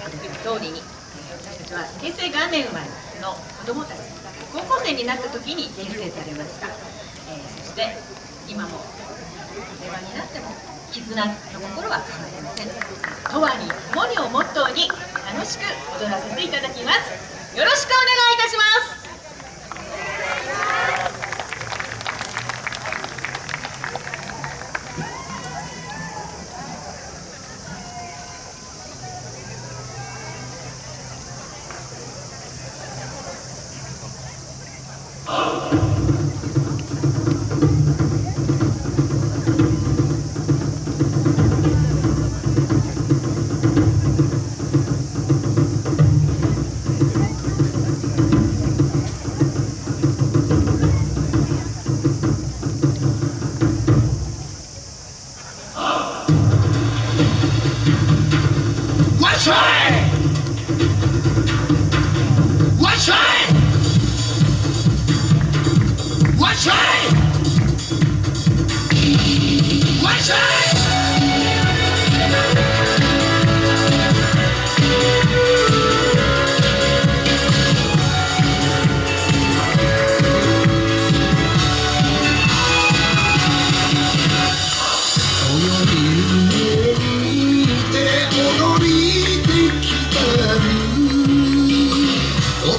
してくれた通りに。私たちは平成元年生まれの子どもたち高校生になった時に結成されました、えー、そして今も令和になっても絆の心は変わりません「とわに共に」をモットーに楽しく踊らせていただきます。よろしくお願いいたします。Oh.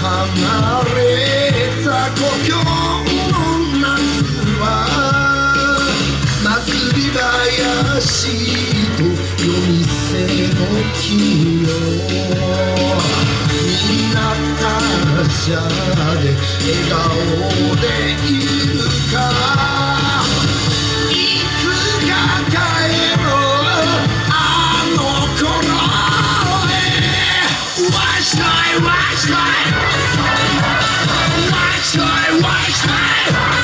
離れた故郷しいと夜店の君よみんな達者で笑顔でいるかいつか Watch my.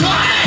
Try